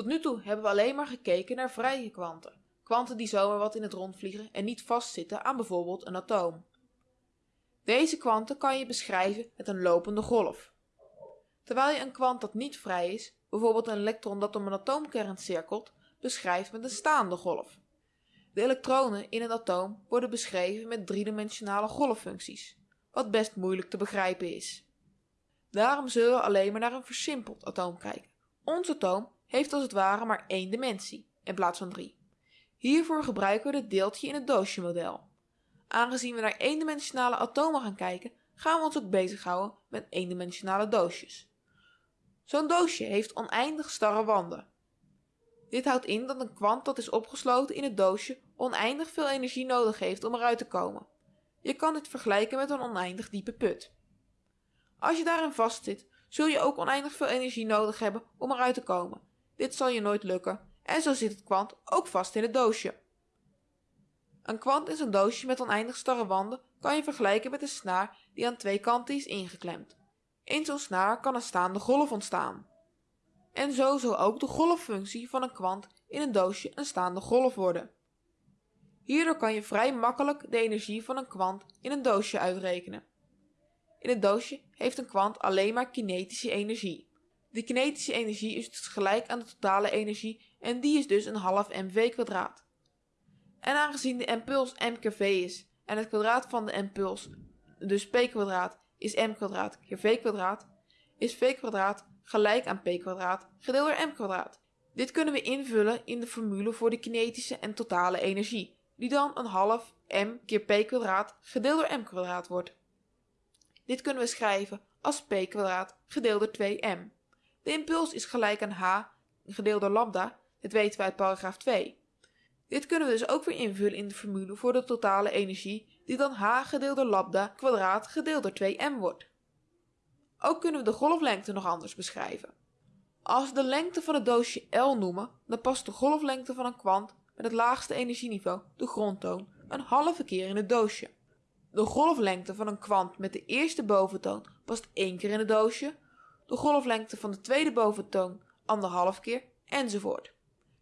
Tot nu toe hebben we alleen maar gekeken naar vrije kwanten, kwanten die zomaar wat in het rond vliegen en niet vastzitten aan bijvoorbeeld een atoom. Deze kwanten kan je beschrijven met een lopende golf. Terwijl je een kwant dat niet vrij is, bijvoorbeeld een elektron dat om een atoomkern cirkelt, beschrijft met een staande golf. De elektronen in een atoom worden beschreven met driedimensionale golffuncties, wat best moeilijk te begrijpen is. Daarom zullen we alleen maar naar een versimpeld atoom kijken. Ons atoom heeft als het ware maar één dimensie in plaats van drie. Hiervoor gebruiken we het deeltje in het doosje model. Aangezien we naar eendimensionale atomen gaan kijken, gaan we ons ook bezighouden met eendimensionale doosjes. Zo'n doosje heeft oneindig starre wanden. Dit houdt in dat een kwant dat is opgesloten in het doosje oneindig veel energie nodig heeft om eruit te komen. Je kan dit vergelijken met een oneindig diepe put. Als je daarin vastzit, zul je ook oneindig veel energie nodig hebben om eruit te komen. Dit zal je nooit lukken en zo zit het kwant ook vast in het doosje. Een kwant in zo'n doosje met oneindig starre wanden kan je vergelijken met een snaar die aan twee kanten is ingeklemd. In zo'n snaar kan een staande golf ontstaan. En zo zal ook de golffunctie van een kwant in een doosje een staande golf worden. Hierdoor kan je vrij makkelijk de energie van een kwant in een doosje uitrekenen. In het doosje heeft een kwant alleen maar kinetische energie. De kinetische energie is dus gelijk aan de totale energie en die is dus een half mv kwadraat. En aangezien de impuls m keer v is en het kwadraat van de impuls, dus p is m keer v is v gelijk aan p gedeeld door m. Dit kunnen we invullen in de formule voor de kinetische en totale energie, die dan een half m keer p gedeeld door m wordt. Dit kunnen we schrijven als p gedeeld door 2m. De impuls is gelijk aan h gedeeld door lambda, dit weten we uit paragraaf 2. Dit kunnen we dus ook weer invullen in de formule voor de totale energie, die dan h gedeeld door lambda kwadraat gedeeld door 2m wordt. Ook kunnen we de golflengte nog anders beschrijven. Als we de lengte van het doosje L noemen, dan past de golflengte van een kwant met het laagste energieniveau, de grondtoon, een halve keer in het doosje. De golflengte van een kwant met de eerste boventoon past één keer in het doosje, de golflengte van de tweede boventoon anderhalf keer, enzovoort.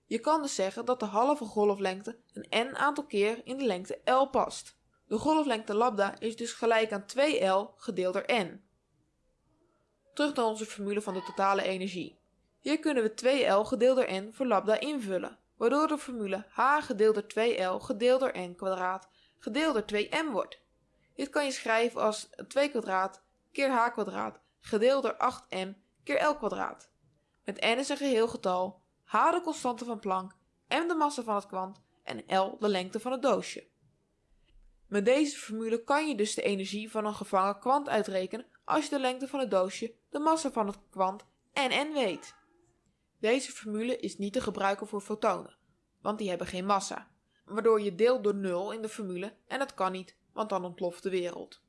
Je kan dus zeggen dat de halve golflengte een n aantal keer in de lengte L past. De golflengte lambda is dus gelijk aan 2L gedeeld door n. Terug naar onze formule van de totale energie. Hier kunnen we 2L gedeeld door n voor lambda invullen, waardoor de formule h gedeeld door 2L gedeeld door n kwadraat gedeeld door 2m wordt. Dit kan je schrijven als 2 kwadraat keer h kwadraat gedeeld door 8m keer L kwadraat. Met n is een geheel getal, h de constante van Planck, m de massa van het kwant en L de lengte van het doosje. Met deze formule kan je dus de energie van een gevangen kwant uitrekenen als je de lengte van het doosje, de massa van het kwant en n weet. Deze formule is niet te gebruiken voor fotonen, want die hebben geen massa, waardoor je deelt door 0 in de formule en dat kan niet, want dan ontploft de wereld.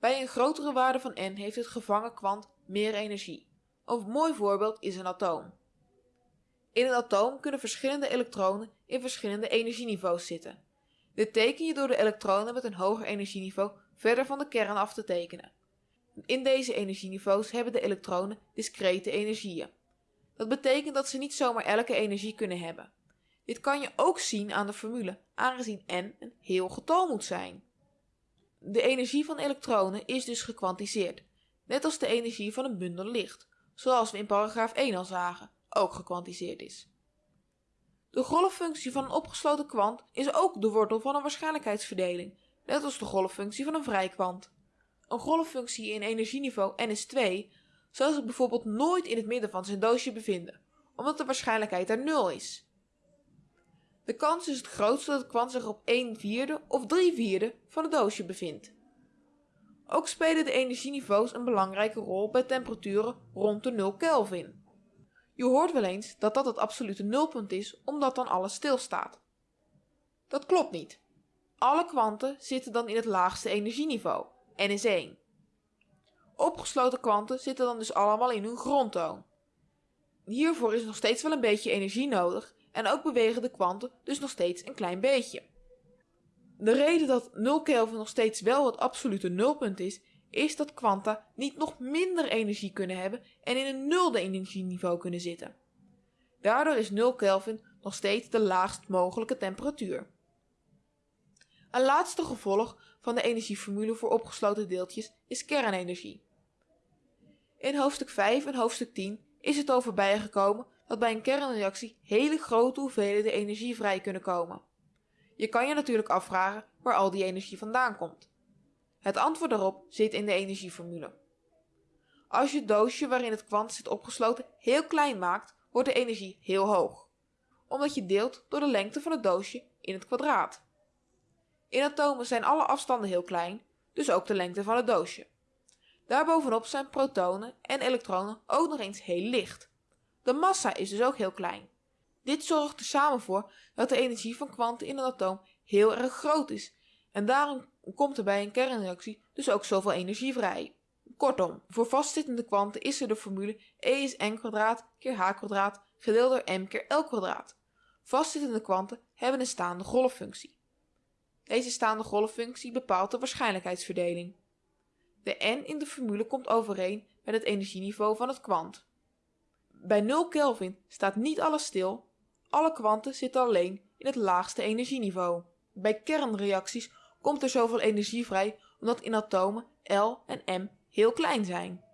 Bij een grotere waarde van n heeft het gevangen kwant meer energie. Een mooi voorbeeld is een atoom. In een atoom kunnen verschillende elektronen in verschillende energieniveaus zitten. Dit teken je door de elektronen met een hoger energieniveau verder van de kern af te tekenen. In deze energieniveaus hebben de elektronen discrete energieën. Dat betekent dat ze niet zomaar elke energie kunnen hebben. Dit kan je ook zien aan de formule, aangezien n een heel getal moet zijn. De energie van elektronen is dus gekwantiseerd, net als de energie van een bundel licht, zoals we in paragraaf 1 al zagen, ook gekwantiseerd is. De golffunctie van een opgesloten kwant is ook de wortel van een waarschijnlijkheidsverdeling, net als de golffunctie van een vrij kwant. Een golffunctie in energieniveau n is 2 zal zich bijvoorbeeld nooit in het midden van zijn doosje bevinden, omdat de waarschijnlijkheid er 0 is. De kans is het grootst dat het kwant zich op 1 vierde of 3 vierde van het doosje bevindt. Ook spelen de energieniveaus een belangrijke rol bij temperaturen rond de 0 Kelvin. Je hoort wel eens dat dat het absolute nulpunt is omdat dan alles stilstaat. Dat klopt niet. Alle kwanten zitten dan in het laagste energieniveau, n is 1. Opgesloten kwanten zitten dan dus allemaal in hun grondtoon. Hiervoor is nog steeds wel een beetje energie nodig en ook bewegen de kwanten dus nog steeds een klein beetje. De reden dat 0 Kelvin nog steeds wel het absolute nulpunt is, is dat kwanta niet nog minder energie kunnen hebben en in een nulde energieniveau kunnen zitten. Daardoor is 0 Kelvin nog steeds de laagst mogelijke temperatuur. Een laatste gevolg van de energieformule voor opgesloten deeltjes is kernenergie. In hoofdstuk 5 en hoofdstuk 10 is het over bijgekomen dat bij een kernreactie hele grote hoeveelheden energie vrij kunnen komen. Je kan je natuurlijk afvragen waar al die energie vandaan komt. Het antwoord daarop zit in de energieformule. Als je het doosje waarin het kwant zit opgesloten heel klein maakt, wordt de energie heel hoog, omdat je deelt door de lengte van het doosje in het kwadraat. In atomen zijn alle afstanden heel klein, dus ook de lengte van het doosje. Daarbovenop zijn protonen en elektronen ook nog eens heel licht. De massa is dus ook heel klein. Dit zorgt er samen voor dat de energie van kwanten in een atoom heel erg groot is en daarom komt er bij een kernreactie dus ook zoveel energie vrij. Kortom, voor vastzittende kwanten is er de formule E is n kwadraat keer h kwadraat gedeeld door m keer l kwadraat. Vastzittende kwanten hebben een staande golffunctie. Deze staande golffunctie bepaalt de waarschijnlijkheidsverdeling. De n in de formule komt overeen met het energieniveau van het kwant. Bij 0 Kelvin staat niet alles stil, alle kwanten zitten alleen in het laagste energieniveau. Bij kernreacties komt er zoveel energie vrij omdat in atomen L en M heel klein zijn.